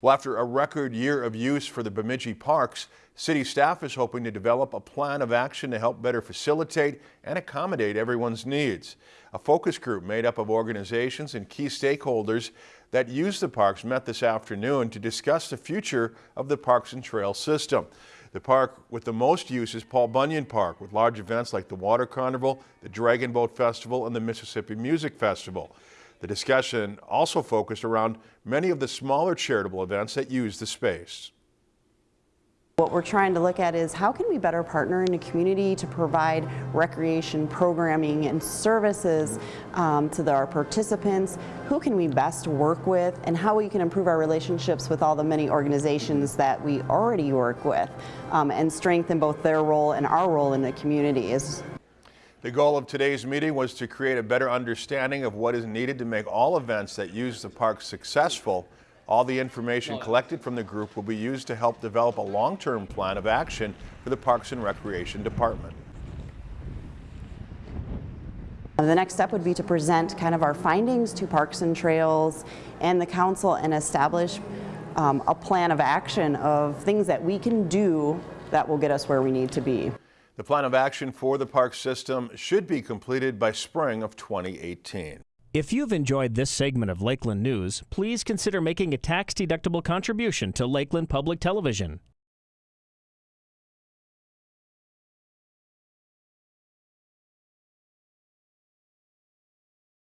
Well, after a record year of use for the Bemidji Parks, city staff is hoping to develop a plan of action to help better facilitate and accommodate everyone's needs. A focus group made up of organizations and key stakeholders that use the parks met this afternoon to discuss the future of the Parks and Trail system. The park with the most use is Paul Bunyan Park, with large events like the Water Carnival, the Dragon Boat Festival, and the Mississippi Music Festival. The discussion also focused around many of the smaller charitable events that use the space. What we're trying to look at is how can we better partner in the community to provide recreation programming and services um, to the, our participants, who can we best work with, and how we can improve our relationships with all the many organizations that we already work with um, and strengthen both their role and our role in the community. Is the goal of today's meeting was to create a better understanding of what is needed to make all events that use the park successful. All the information collected from the group will be used to help develop a long-term plan of action for the Parks and Recreation Department. The next step would be to present kind of our findings to Parks and Trails and the council and establish um, a plan of action of things that we can do that will get us where we need to be. The plan of action for the park system should be completed by spring of 2018. If you've enjoyed this segment of Lakeland News, please consider making a tax-deductible contribution to Lakeland Public Television.